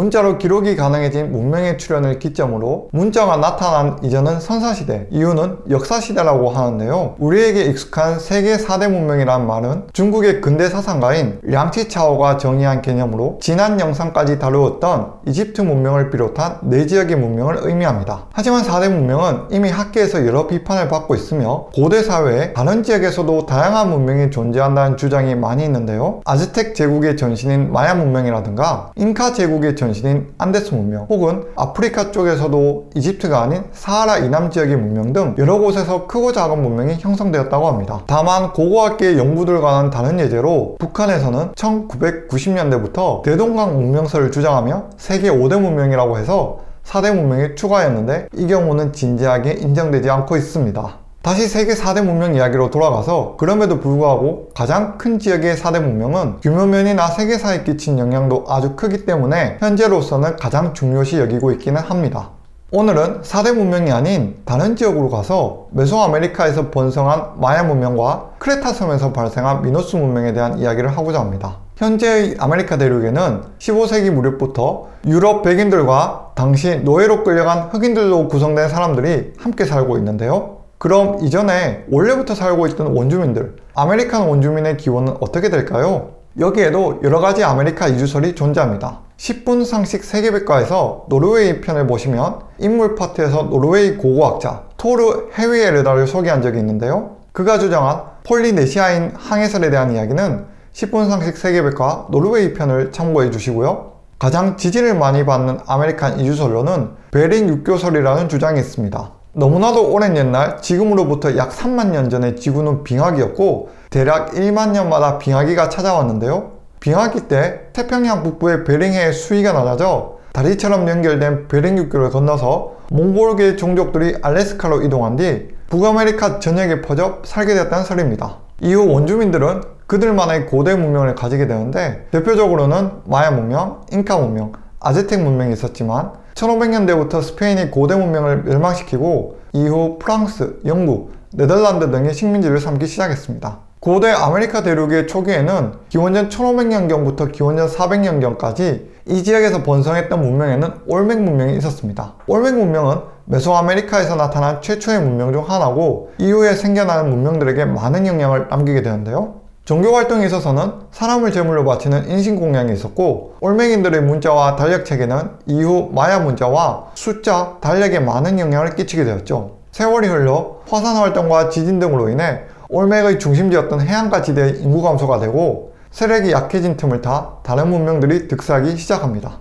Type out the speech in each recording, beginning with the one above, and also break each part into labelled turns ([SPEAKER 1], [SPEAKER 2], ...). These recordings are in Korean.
[SPEAKER 1] 문자로 기록이 가능해진 문명의 출현을 기점으로 문자가 나타난 이전은 선사시대, 이후는 역사시대라고 하는데요. 우리에게 익숙한 세계 4대 문명이란 말은 중국의 근대 사상가인 량치차오가 정의한 개념으로 지난 영상까지 다루었던 이집트 문명을 비롯한 네 지역의 문명을 의미합니다. 하지만 4대 문명은 이미 학계에서 여러 비판을 받고 있으며 고대 사회에 다른 지역에서도 다양한 문명이 존재한다는 주장이 많이 있는데요. 아즈텍 제국의 전신인 마야 문명이라든가 잉카 제국의 전신 인 안데스 문명 혹은 아프리카 쪽에서도 이집트가 아닌 사하라 이남 지역의 문명 등 여러 곳에서 크고 작은 문명이 형성되었다고 합니다. 다만 고고학계의 연구들과는 다른 예제로 북한에서는 1990년대부터 대동강 문명설을 주장하며 세계 5대 문명이라고 해서 4대 문명에 추가했는데 이 경우는 진지하게 인정되지 않고 있습니다. 다시 세계 4대 문명 이야기로 돌아가서 그럼에도 불구하고 가장 큰 지역의 4대 문명은 규모면이나 세계사에 끼친 영향도 아주 크기 때문에 현재로서는 가장 중요시 여기고 있기는 합니다. 오늘은 4대 문명이 아닌 다른 지역으로 가서 메소아메리카에서 번성한 마야 문명과 크레타 섬에서 발생한 미노스 문명에 대한 이야기를 하고자 합니다. 현재의 아메리카 대륙에는 15세기 무렵부터 유럽 백인들과 당시 노예로 끌려간 흑인들로 구성된 사람들이 함께 살고 있는데요. 그럼 이전에 원래부터 살고 있던 원주민들, 아메리칸 원주민의 기원은 어떻게 될까요? 여기에도 여러가지 아메리카 이주설이 존재합니다. 10분 상식 세계백과에서 노르웨이 편을 보시면 인물 파트에서 노르웨이 고고학자 토르 헤위에르달을 소개한 적이 있는데요. 그가 주장한 폴리네시아인 항해설에 대한 이야기는 10분 상식 세계백과 노르웨이 편을 참고해 주시고요. 가장 지지를 많이 받는 아메리카 이주설로는 베링 육교설이라는 주장이 있습니다. 너무나도 오랜 옛날 지금으로부터 약 3만 년 전에 지구는 빙하기였고 대략 1만 년마다 빙하기가 찾아왔는데요. 빙하기 때 태평양 북부의 베링해의 수위가 낮아져 다리처럼 연결된 베링 육교를 건너서 몽골계 종족들이 알래스카로 이동한 뒤 북아메리카 전역에 퍼져 살게 되었다는 설입니다. 이후 원주민들은 그들만의 고대 문명을 가지게 되는데 대표적으로는 마야 문명, 잉카 문명, 아즈텍 문명이 있었지만 1500년대부터 스페인이 고대 문명을 멸망시키고 이후 프랑스, 영국, 네덜란드 등의 식민지를 삼기 시작했습니다. 고대 아메리카 대륙의 초기에는 기원전 1500년경부터 기원전 400년경까지 이 지역에서 번성했던 문명에는 올멕 문명이 있었습니다. 올멕 문명은 메소아메리카에서 나타난 최초의 문명 중 하나고 이후에 생겨나는 문명들에게 많은 영향을 남기게 되는데요. 종교 활동에 있어서는 사람을 제물로 바치는 인신공양이 있었고 올맹인들의 문자와 달력 체계는 이후 마야 문자와 숫자, 달력에 많은 영향을 끼치게 되었죠. 세월이 흘러 화산 활동과 지진 등으로 인해 올맥의 중심지였던 해안가 지대의 인구 감소가 되고 세력이 약해진 틈을 타 다른 문명들이 득세하기 시작합니다.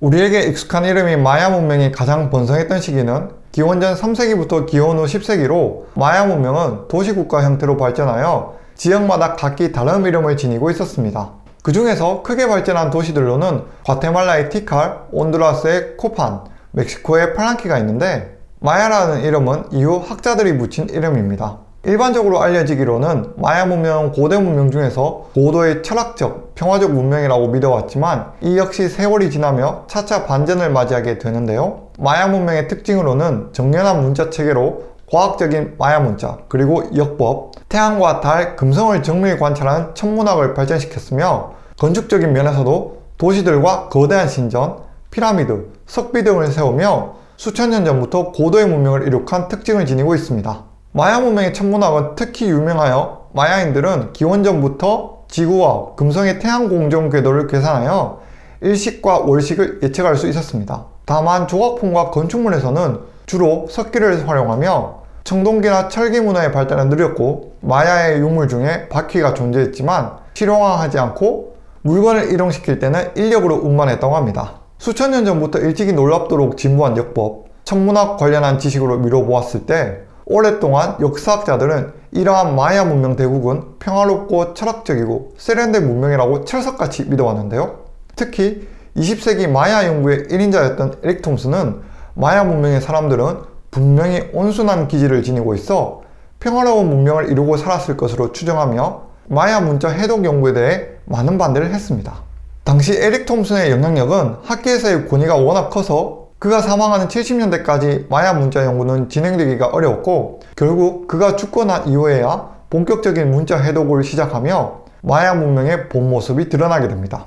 [SPEAKER 1] 우리에게 익숙한 이름인 마야 문명이 가장 번성했던 시기는 기원전 3세기부터 기원 후 10세기로 마야 문명은 도시국가 형태로 발전하여 지역마다 각기 다른 이름을 지니고 있었습니다. 그 중에서 크게 발전한 도시들로는 과테말라의 티칼, 온두라스의 코판, 멕시코의 팔랑키가 있는데 마야라는 이름은 이후 학자들이 붙인 이름입니다. 일반적으로 알려지기로는 마야 문명은 고대 문명 중에서 고도의 철학적, 평화적 문명이라고 믿어왔지만 이 역시 세월이 지나며 차차 반전을 맞이하게 되는데요. 마야 문명의 특징으로는 정연한 문자 체계로 과학적인 마야 문자, 그리고 역법, 태양과 달, 금성을 정밀히 관찰하는 천문학을 발전시켰으며 건축적인 면에서도 도시들과 거대한 신전, 피라미드, 석비 등을 세우며 수천 년 전부터 고도의 문명을 이룩한 특징을 지니고 있습니다. 마야 문명의 천문학은 특히 유명하여 마야인들은 기원전부터 지구와 금성의 태양 공정 궤도를 계산하여 일식과 월식을 예측할 수 있었습니다. 다만 조각품과 건축물에서는 주로 석기를 활용하며 청동기나 철기 문화의 발달은 느렸고 마야의 유물 중에 바퀴가 존재했지만 실용화하지 않고 물건을 이동시킬 때는 인력으로 운반했다고 합니다. 수천 년 전부터 일찍이 놀랍도록 진부한 역법, 천문학 관련한 지식으로 미뤄보았을 때 오랫동안 역사학자들은 이러한 마야 문명 대국은 평화롭고 철학적이고 세련된 문명이라고 철석같이 믿어왔는데요. 특히 20세기 마야 연구의 1인자였던 에릭 톰스는 마야 문명의 사람들은 분명히 온순한 기질을 지니고 있어 평화로운 문명을 이루고 살았을 것으로 추정하며 마야 문자 해독 연구에 대해 많은 반대를 했습니다. 당시 에릭 톰슨의 영향력은 학계에서의 권위가 워낙 커서 그가 사망하는 70년대까지 마야 문자 연구는 진행되기가 어려웠고 결국 그가 죽고 난 이후에야 본격적인 문자 해독을 시작하며 마야 문명의 본 모습이 드러나게 됩니다.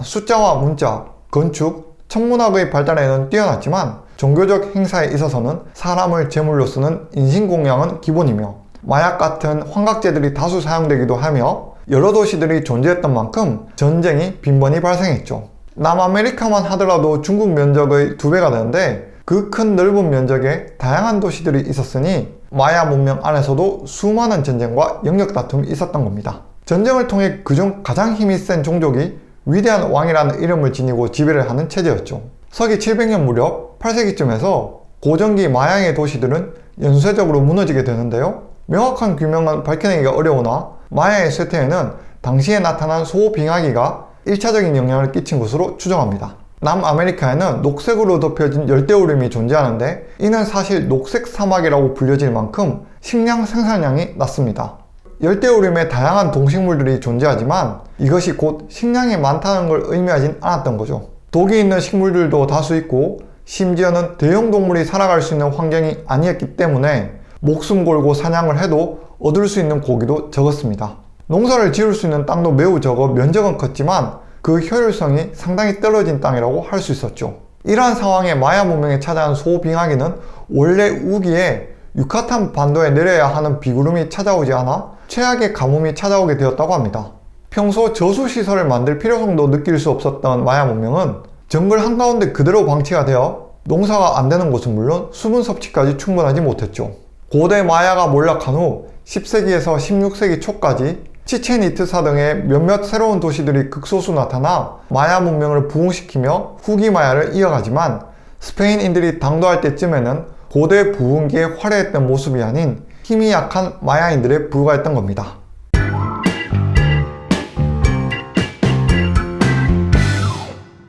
[SPEAKER 1] 숫자와 문자, 건축, 천문학의 발달에는 뛰어났지만 종교적 행사에 있어서는 사람을 제물로 쓰는 인신공양은 기본이며 마약 같은 환각제들이 다수 사용되기도 하며 여러 도시들이 존재했던 만큼 전쟁이 빈번히 발생했죠. 남아메리카만 하더라도 중국 면적의 두 배가 되는데 그 큰 넓은 면적에 다양한 도시들이 있었으니 마야 문명 안에서도 수많은 전쟁과 영역 다툼이 있었던 겁니다. 전쟁을 통해 그중 가장 힘이 센 종족이 위대한 왕이라는 이름을 지니고 지배를 하는 체제였죠. 서기 700년 무렵 8세기쯤에서 고전기 마양의 도시들은 연쇄적으로 무너지게 되는데요. 명확한 규명은 밝혀내기가 어려우나 마야의 쇠퇴에는 당시에 나타난 소빙하기가 1차적인 영향을 끼친 것으로 추정합니다. 남아메리카에는 녹색으로 덮여진 열대우림이 존재하는데 이는 사실 녹색 사막이라고 불려질 만큼 식량 생산량이 낮습니다. 열대우림에 다양한 동식물들이 존재하지만 이것이 곧 식량이 많다는 걸 의미하진 않았던 거죠. 독이 있는 식물들도 다수 있고 심지어는 대형 동물이 살아갈 수 있는 환경이 아니었기 때문에 목숨 걸고 사냥을 해도 얻을 수 있는 고기도 적었습니다. 농사를 지을 수 있는 땅도 매우 적어 면적은 컸지만 그 효율성이 상당히 떨어진 땅이라고 할 수 있었죠. 이러한 상황에 마야 문명에 찾아온 소빙하기는 원래 우기에 유카탄 반도에 내려야 하는 비구름이 찾아오지 않아 최악의 가뭄이 찾아오게 되었다고 합니다. 평소 저수시설을 만들 필요성도 느낄 수 없었던 마야 문명은 정글 한가운데 그대로 방치가 되어 농사가 안 되는 곳은 물론 수분 섭취까지 충분하지 못했죠. 고대 마야가 몰락한 후 10세기에서 16세기 초까지 치체니트사 등의 몇몇 새로운 도시들이 극소수 나타나 마야 문명을 부흥시키며 후기 마야를 이어가지만 스페인인들이 당도할 때쯤에는 고대 부흥기에 화려했던 모습이 아닌 힘이 약한 마야인들에 불과했던 겁니다.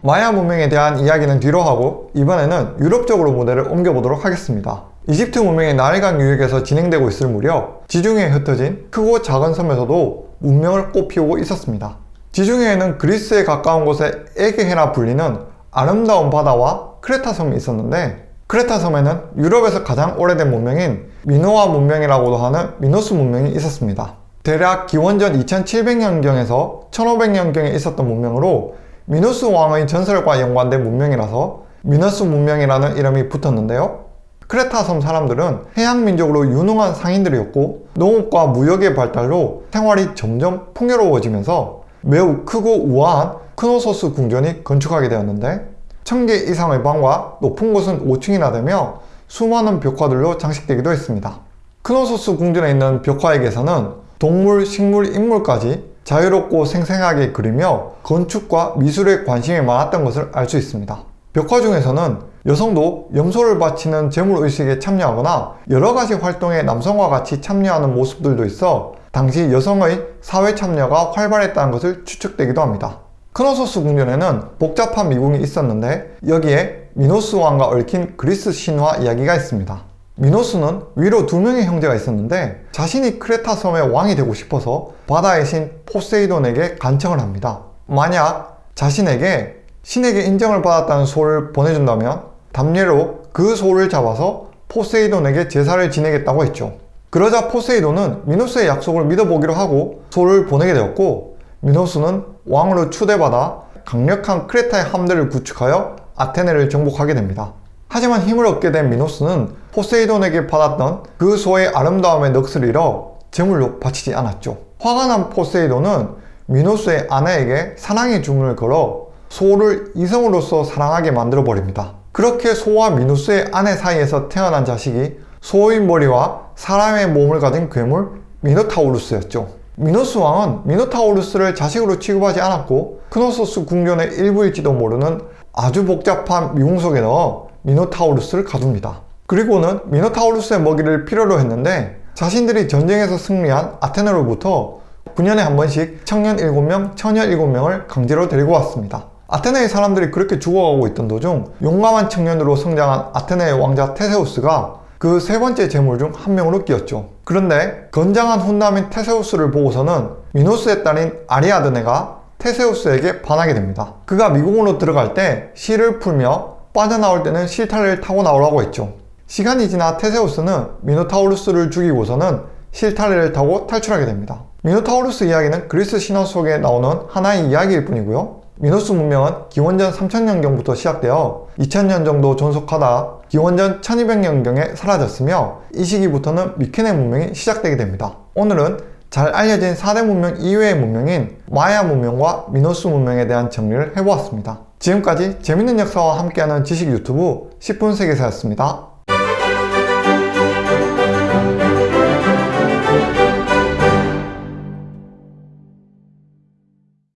[SPEAKER 1] 마야 문명에 대한 이야기는 뒤로 하고 이번에는 유럽 쪽으로 무대를 옮겨보도록 하겠습니다. 이집트 문명이 나일강 유역에서 진행되고 있을 무렵 지중해에 흩어진 크고 작은 섬에서도 문명을 꽃피우고 있었습니다. 지중해에는 그리스에 가까운 곳에 에게해라 불리는 아름다운 바다와 크레타 섬이 있었는데 크레타 섬에는 유럽에서 가장 오래된 문명인 미노아 문명이라고도 하는 미노스 문명이 있었습니다. 대략 기원전 2700년경에서 1500년경에 있었던 문명으로 미노스 왕의 전설과 연관된 문명이라서 미노스 문명이라는 이름이 붙었는데요. 크레타 섬 사람들은 해양민족으로 유능한 상인들이었고 농업과 무역의 발달로 생활이 점점 풍요로워지면서 매우 크고 우아한 크노소스 궁전이 건축하게 되었는데 1000개 이상의 방과 높은 곳은 5층이나 되며 수많은 벽화들로 장식되기도 했습니다. 크노소스 궁전에 있는 벽화에 게서는 동물, 식물, 인물까지 자유롭고 생생하게 그리며 건축과 미술에 관심이 많았던 것을 알 수 있습니다. 벽화 중에서는 여성도 염소를 바치는 재물의식에 참여하거나 여러가지 활동에 남성과 같이 참여하는 모습들도 있어 당시 여성의 사회 참여가 활발했다는 것을 추측되기도 합니다. 크노소스 궁전에는 복잡한 미궁이 있었는데 여기에 미노스 왕과 얽힌 그리스 신화 이야기가 있습니다. 미노스는 위로 두 명의 형제가 있었는데 자신이 크레타 섬의 왕이 되고 싶어서 바다의 신 포세이돈에게 간청을 합니다. 만약 자신에게 신에게 인정을 받았다는 소를 보내준다면 답례로 그 소를 잡아서 포세이돈에게 제사를 지내겠다고 했죠. 그러자 포세이돈은 미노스의 약속을 믿어보기로 하고 소를 보내게 되었고 미노스는 왕으로 추대받아 강력한 크레타의 함대를 구축하여 아테네를 정복하게 됩니다. 하지만 힘을 얻게 된 미노스는 포세이돈에게 받았던 그 소의 아름다움에 넋을 잃어 제물로 바치지 않았죠. 화가 난 포세이돈은 미노스의 아내에게 사랑의 주문을 걸어 소를 이성으로서 사랑하게 만들어 버립니다. 그렇게 소와 미노스의 아내 사이에서 태어난 자식이 소의 머리와 사람의 몸을 가진 괴물 미노타우루스였죠. 미노스 왕은 미노타우루스를 자식으로 취급하지 않았고 크노소스 궁전의 일부일지도 모르는 아주 복잡한 미궁 속에 넣어 미노타우루스를 가둡니다. 그리고는 미노타우루스의 먹이를 필요로 했는데 자신들이 전쟁에서 승리한 아테네로부터 9년에 한 번씩 청년 7명, 처녀 7명을 강제로 데리고 왔습니다. 아테네의 사람들이 그렇게 죽어가고 있던 도중 용감한 청년으로 성장한 아테네의 왕자 테세우스가 그 세 번째 제물 중 한 명으로 끼었죠. 그런데 건장한 훈남인 테세우스를 보고서는 미노스의 딸인 아리아드네가 테세우스에게 반하게 됩니다. 그가 미궁으로 들어갈 때 실을 풀며 빠져나올 때는 실타래를 타고 나오라고 했죠. 시간이 지나 테세우스는 미노타우루스를 죽이고서는 실타래를 타고 탈출하게 됩니다. 미노타우루스 이야기는 그리스 신화 속에 나오는 하나의 이야기일 뿐이고요. 미노스 문명은 기원전 3000년경부터 시작되어 2000년 정도 존속하다 기원전 1200년경에 사라졌으며 이 시기부터는 미케네 문명이 시작되게 됩니다. 오늘은 잘 알려진 4대 문명 이외의 문명인 마야 문명과 미노스 문명에 대한 정리를 해보았습니다. 지금까지 재밌는 역사와 함께하는 지식 유튜브 10분 세계사였습니다.